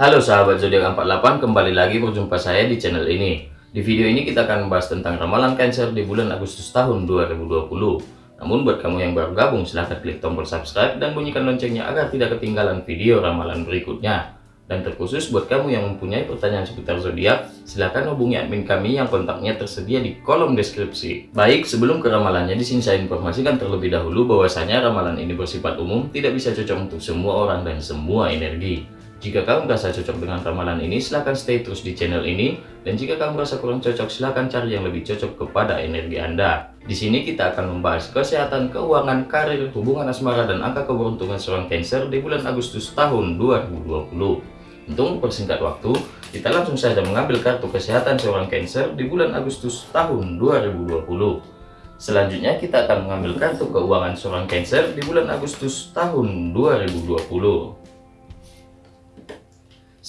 Halo sahabat zodiak 48, kembali lagi berjumpa saya di channel ini. Di video ini kita akan membahas tentang ramalan Cancer di bulan Agustus tahun 2020. Namun buat kamu yang baru gabung silahkan klik tombol subscribe dan bunyikan loncengnya agar tidak ketinggalan video ramalan berikutnya. Dan terkhusus buat kamu yang mempunyai pertanyaan seputar zodiak, silakan hubungi admin kami yang kontaknya tersedia di kolom deskripsi. Baik, sebelum ke ramalannya, di sini saya informasikan terlebih dahulu bahwasanya ramalan ini bersifat umum, tidak bisa cocok untuk semua orang dan semua energi. Jika kamu merasa cocok dengan ramalan ini, silahkan stay terus di channel ini. Dan jika kamu merasa kurang cocok, silahkan cari yang lebih cocok kepada energi Anda. Di sini kita akan membahas kesehatan, keuangan, karir, hubungan asmara, dan angka keberuntungan seorang Cancer di bulan Agustus tahun 2020. Untuk mempersingkat waktu, kita langsung saja mengambil kartu kesehatan seorang Cancer di bulan Agustus tahun 2020. Selanjutnya kita akan mengambil kartu keuangan seorang Cancer di bulan Agustus tahun 2020.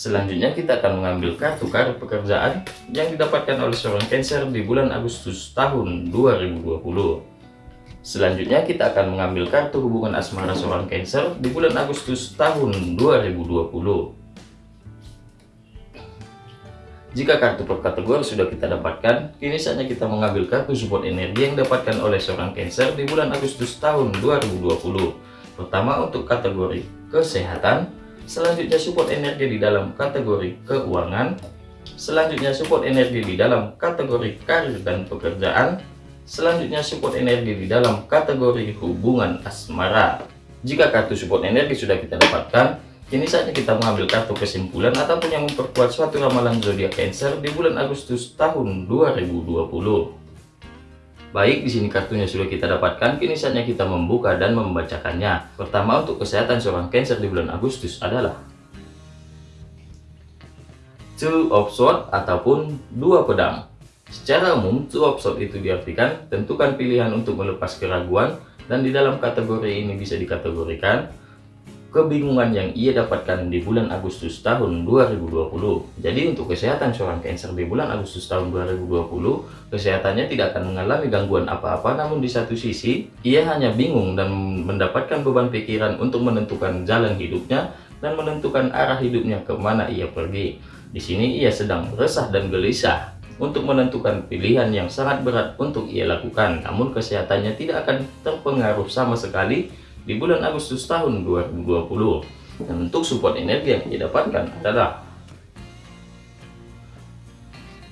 Selanjutnya kita akan mengambil kartu karir pekerjaan yang didapatkan oleh seorang Cancer di bulan Agustus tahun 2020. Selanjutnya kita akan mengambil kartu hubungan asmara seorang Cancer di bulan Agustus tahun 2020. Jika kartu per kategori sudah kita dapatkan, kini saatnya kita mengambil kartu support energi yang didapatkan oleh seorang Cancer di bulan Agustus tahun 2020. Pertama untuk kategori kesehatan, selanjutnya support energi di dalam kategori keuangan, selanjutnya support energi di dalam kategori karir dan pekerjaan, selanjutnya support energi di dalam kategori hubungan asmara. Jika kartu support energi sudah kita dapatkan, Kini saatnya kita mengambil kartu kesimpulan ataupun yang memperkuat suatu ramalan zodiak Cancer di bulan Agustus tahun 2020. Baik, di sini kartunya sudah kita dapatkan, kini saatnya kita membuka dan membacakannya. Pertama, untuk kesehatan seorang Cancer di bulan Agustus adalah Two of Swords ataupun dua pedang. Secara umum, Two of Swords itu diartikan tentukan pilihan untuk melepas keraguan dan di dalam kategori ini bisa dikategorikan kebingungan yang ia dapatkan di bulan Agustus tahun 2020. Jadi untuk kesehatan seorang Cancer di bulan Agustus tahun 2020, kesehatannya tidak akan mengalami gangguan apa-apa, namun di satu sisi, ia hanya bingung dan mendapatkan beban pikiran untuk menentukan jalan hidupnya dan menentukan arah hidupnya ke mana ia pergi. Di sini ia sedang resah dan gelisah untuk menentukan pilihan yang sangat berat untuk ia lakukan, namun kesehatannya tidak akan terpengaruh sama sekali di bulan Agustus tahun 2020 dan untuk support energi yang didapatkan adalah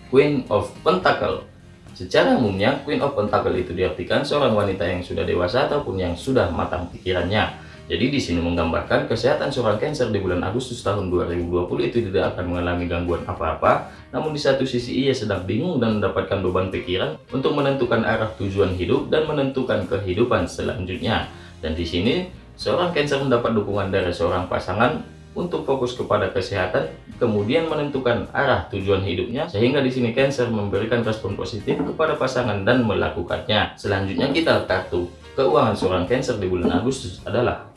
Queen of Pentacle. Secara umumnya Queen of Pentacle itu diartikan seorang wanita yang sudah dewasa ataupun yang sudah matang pikirannya. Jadi di sini menggambarkan kesehatan seorang Cancer di bulan Agustus tahun 2020 itu tidak akan mengalami gangguan apa-apa, namun di satu sisi ia sedang bingung dan mendapatkan beban pikiran untuk menentukan arah tujuan hidup dan menentukan kehidupan selanjutnya. Dan di sini seorang Cancer mendapat dukungan dari seorang pasangan untuk fokus kepada kesehatan, kemudian menentukan arah tujuan hidupnya, sehingga di sini Cancer memberikan respon positif kepada pasangan dan melakukannya. Selanjutnya kita kartu keuangan seorang Cancer di bulan Agustus adalah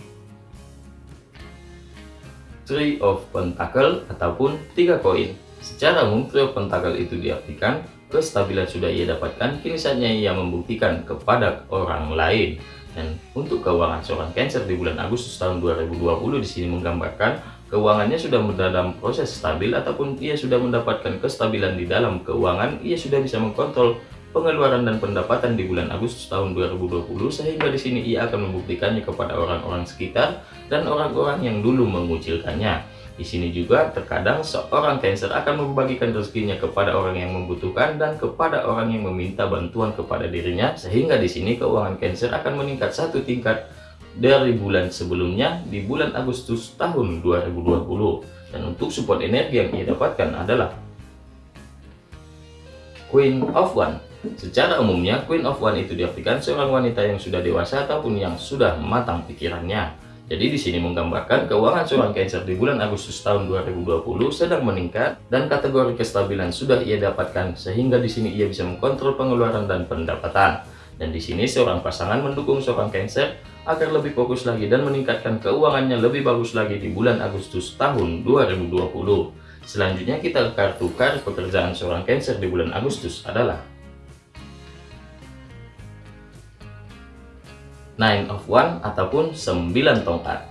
Three of Pentacle ataupun tiga koin. Secara umum, Three of Pentacle itu diartikan kestabilan sudah ia dapatkan, kini saatnya ia membuktikan kepada orang lain. Dan untuk keuangan seorang Cancer di bulan Agustus tahun 2020 di sini menggambarkan keuangannya sudah dalam proses stabil ataupun ia sudah mendapatkan kestabilan di dalam keuangan, ia sudah bisa mengkontrol pengeluaran dan pendapatan di bulan Agustus tahun 2020 sehingga di sini ia akan membuktikannya kepada orang-orang sekitar dan orang-orang yang dulu mengucilkannya. Di sini juga terkadang seorang Cancer akan membagikan rezekinya kepada orang yang membutuhkan dan kepada orang yang meminta bantuan kepada dirinya sehingga di sini keuangan Cancer akan meningkat satu tingkat dari bulan sebelumnya di bulan Agustus tahun 2020 dan untuk support energi yang ia dapatkan adalah Queen of One Secara umumnya, Queen of One itu diartikan seorang wanita yang sudah dewasa ataupun yang sudah matang pikirannya. Jadi di sini menggambarkan keuangan seorang Cancer di bulan Agustus tahun 2020 sedang meningkat dan kategori kestabilan sudah ia dapatkan sehingga di sini ia bisa mengkontrol pengeluaran dan pendapatan. Dan di sini seorang pasangan mendukung seorang Cancer agar lebih fokus lagi dan meningkatkan keuangannya lebih bagus lagi di bulan Agustus tahun 2020. Selanjutnya kita kartu kartu pekerjaan seorang Cancer di bulan Agustus adalah Nine of One ataupun 9 tongkat.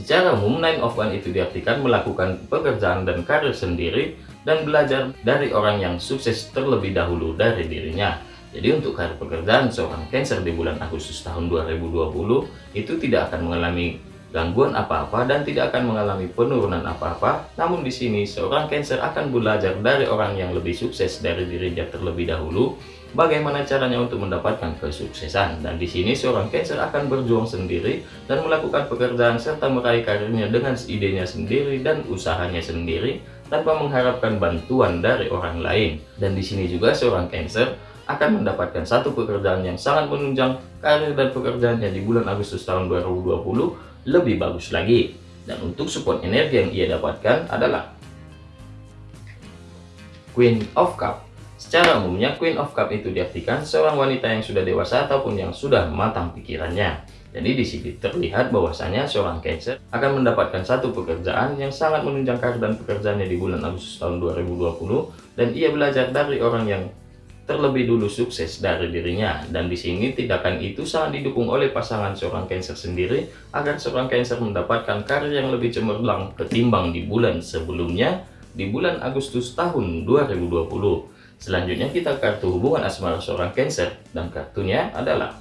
Secara umum, Nine of One itu diartikan melakukan pekerjaan dan karir sendiri dan belajar dari orang yang sukses terlebih dahulu dari dirinya. Jadi untuk karir pekerjaan seorang Cancer di bulan Agustus tahun 2020 itu tidak akan mengalami gangguan apa-apa dan tidak akan mengalami penurunan apa-apa. Namun di sini seorang Cancer akan belajar dari orang yang lebih sukses dari dirinya terlebih dahulu bagaimana caranya untuk mendapatkan kesuksesan? Dan di sini seorang Cancer akan berjuang sendiri dan melakukan pekerjaan serta meraih karirnya dengan idenya sendiri dan usahanya sendiri tanpa mengharapkan bantuan dari orang lain. Dan di sini juga seorang Cancer akan mendapatkan satu pekerjaan yang sangat menunjang karir dan pekerjaannya di bulan Agustus tahun 2020 lebih bagus lagi. Dan untuk support energi yang ia dapatkan adalah Queen of Cup Secara umumnya, Queen of Cup itu diartikan seorang wanita yang sudah dewasa ataupun yang sudah matang pikirannya. Jadi di sini terlihat bahwasanya seorang Cancer akan mendapatkan satu pekerjaan yang sangat menunjang karir dan pekerjaannya di bulan Agustus tahun 2020 dan ia belajar dari orang yang terlebih dulu sukses dari dirinya dan di sini tindakan itu sangat didukung oleh pasangan seorang Cancer sendiri agar seorang Cancer mendapatkan karir yang lebih cemerlang ketimbang di bulan sebelumnya di bulan Agustus tahun 2020 Selanjutnya kita kartu hubungan asmara seorang Cancer dan kartunya adalah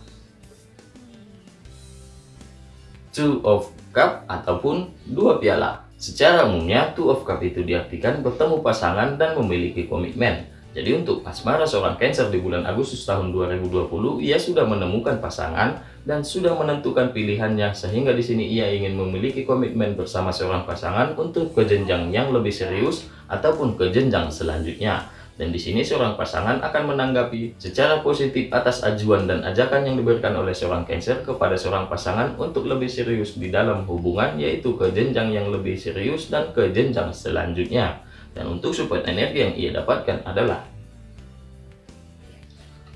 Two of Cup ataupun dua piala. Secara umumnya Two of Cup itu diartikan bertemu pasangan dan memiliki komitmen. Jadi untuk asmara seorang Cancer di bulan Agustus tahun 2020, ia sudah menemukan pasangan dan sudah menentukan pilihannya sehingga di sini ia ingin memiliki komitmen bersama seorang pasangan untuk ke jenjang yang lebih serius ataupun ke jenjang selanjutnya. Dan di sini seorang pasangan akan menanggapi secara positif atas ajuan dan ajakan yang diberikan oleh seorang Cancer kepada seorang pasangan untuk lebih serius di dalam hubungan yaitu ke jenjang yang lebih serius dan ke jenjang selanjutnya. Dan untuk support energi yang ia dapatkan adalah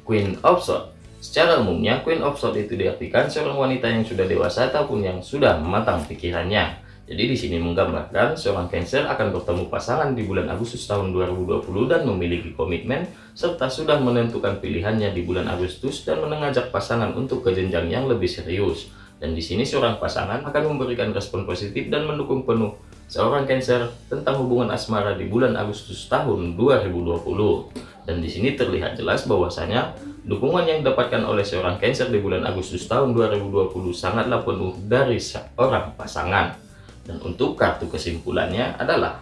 Queen of Swords. Secara umumnya, Queen of Swords itu diartikan seorang wanita yang sudah dewasa ataupun yang sudah matang pikirannya. Jadi di sini menggambarkan seorang Cancer akan bertemu pasangan di bulan Agustus tahun 2020 dan memiliki komitmen serta sudah menentukan pilihannya di bulan Agustus dan mengajak pasangan untuk ke jenjang yang lebih serius. Dan di sini seorang pasangan akan memberikan respon positif dan mendukung penuh seorang Cancer tentang hubungan asmara di bulan Agustus tahun 2020. Dan di sini terlihat jelas bahwasanya dukungan yang didapatkan oleh seorang Cancer di bulan Agustus tahun 2020 sangatlah penuh dari seorang pasangan. Dan untuk kartu kesimpulannya adalah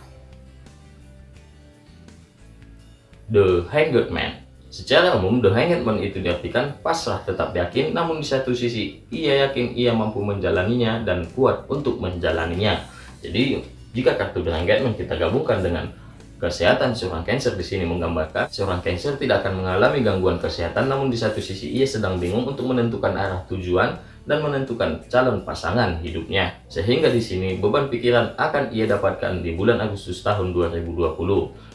The Hanged Man. Secara umum, The Hanged Man itu diartikan pasrah tetap yakin, namun di satu sisi, ia yakin ia mampu menjalaninya dan kuat untuk menjalaninya. Jadi, jika kartu The Hanged Man kita gabungkan dengan kesehatan seorang Cancer di sini menggambarkan seorang Cancer tidak akan mengalami gangguan kesehatan namun di satu sisi ia sedang bingung untuk menentukan arah tujuan dan menentukan calon pasangan hidupnya. Sehingga di sini beban pikiran akan ia dapatkan di bulan Agustus tahun 2020.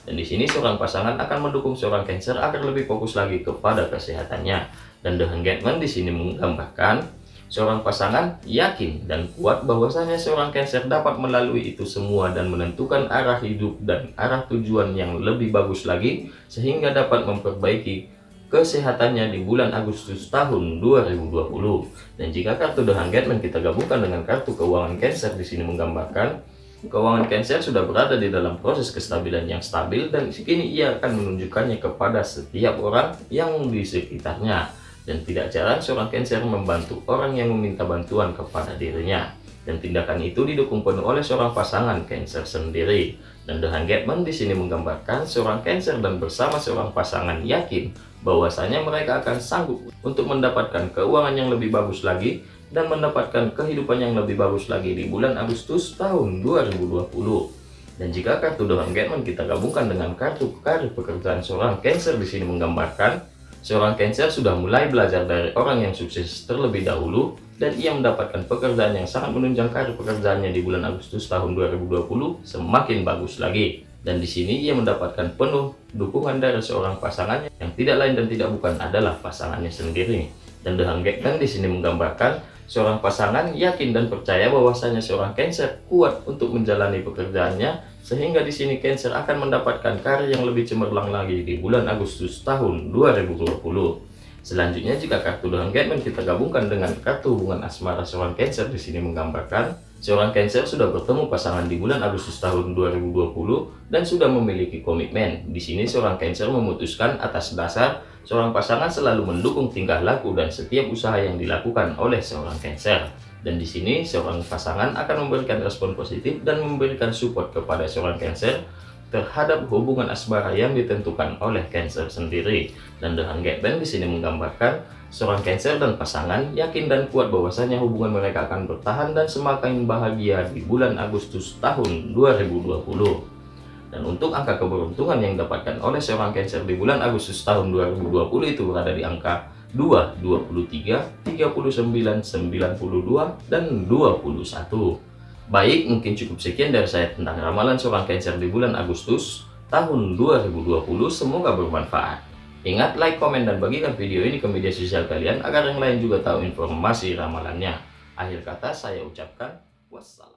Dan di sini seorang pasangan akan mendukung seorang Cancer agar lebih fokus lagi kepada kesehatannya. Dan The Hangman di sini menggambarkan seorang pasangan yakin dan kuat bahwasanya seorang Cancer dapat melalui itu semua dan menentukan arah hidup dan arah tujuan yang lebih bagus lagi sehingga dapat memperbaiki kesehatannya di bulan Agustus tahun 2020. Dan jika kartu The Hangman kita gabungkan dengan kartu keuangan Cancer di sini menggambarkan keuangan Cancer sudah berada di dalam proses kestabilan yang stabil dan kini ia akan menunjukkannya kepada setiap orang yang di sekitarnya. Dan tidak jarang seorang Cancer membantu orang yang meminta bantuan kepada dirinya. Dan tindakan itu didukung penuh oleh seorang pasangan Cancer sendiri. Dan The Hangman di sini menggambarkan seorang Cancer dan bersama seorang pasangan yakin bahwasanya mereka akan sanggup untuk mendapatkan keuangan yang lebih bagus lagi dan mendapatkan kehidupan yang lebih bagus lagi di bulan Agustus tahun 2020. Dan jika kartu The Hangman kita gabungkan dengan kartu karir pekerjaan seorang Cancer di sini menggambarkan Seorang Cancer sudah mulai belajar dari orang yang sukses terlebih dahulu dan ia mendapatkan pekerjaan yang sangat menunjang karir pekerjaannya di bulan Agustus tahun 2020 semakin bagus lagi. Dan di sini ia mendapatkan penuh dukungan dari seorang pasangannya yang tidak lain dan tidak bukan adalah pasangannya sendiri. Dan The Hangman di sini menggambarkan seorang pasangan yakin dan percaya bahwasanya seorang Cancer kuat untuk menjalani pekerjaannya sehingga di sini Cancer akan mendapatkan karir yang lebih cemerlang lagi di bulan Agustus tahun 2020. Selanjutnya jika kartu dengan engagement kita gabungkan dengan kartu hubungan asmara seorang Cancer di sini menggambarkan seorang Cancer sudah bertemu pasangan di bulan Agustus tahun 2020 dan sudah memiliki komitmen. Di sini seorang Cancer memutuskan atas dasar seorang pasangan selalu mendukung tingkah laku dan setiap usaha yang dilakukan oleh seorang Cancer. Dan di sini seorang pasangan akan memberikan respon positif dan memberikan support kepada seorang Cancer terhadap hubungan asmara yang ditentukan oleh Cancer sendiri. Dan dengan Get Band di sini menggambarkan seorang Cancer dan pasangan yakin dan kuat bahwasanya hubungan mereka akan bertahan dan semakin bahagia di bulan Agustus tahun 2020. Dan untuk angka keberuntungan yang didapatkan oleh seorang Cancer di bulan Agustus tahun 2020 itu berada di angka 2, 23, 39, 92, dan 21. Baik, mungkin cukup sekian dari saya tentang ramalan seorang Cancer di bulan Agustus tahun 2020. Semoga bermanfaat. Ingat, like, komen, dan bagikan video ini ke media sosial kalian agar yang lain juga tahu informasi ramalannya. Akhir kata saya ucapkan wassalam.